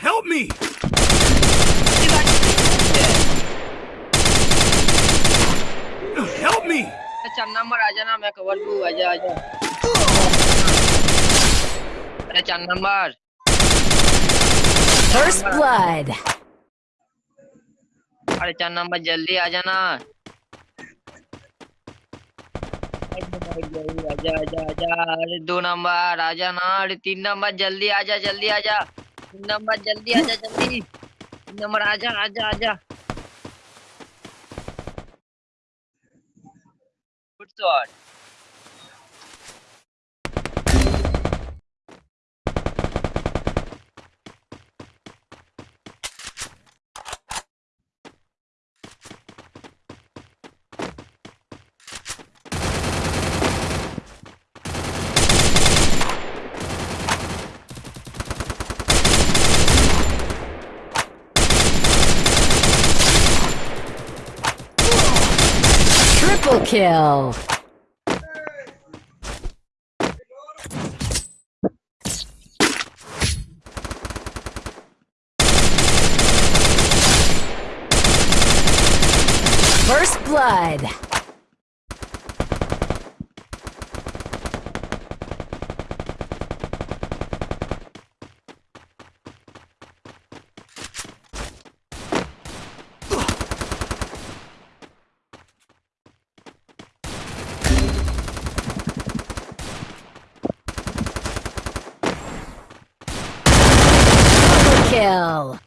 Help me! Help me! चार number आ जाना मैं कवर टू आजा आजा अरे चार नंबर First blood. अरे चार नंबर जल्दी आ जाना आजा आजा आजा अरे दो नंबर आ जाना अरे तीन नंबर, जल्दी आजा जल्दी। आजा तीन नंबर, जल्दी आजा, जल्दी। तीन नंबर आजा आजा आजा good shot Triple kill. First blood. Kill.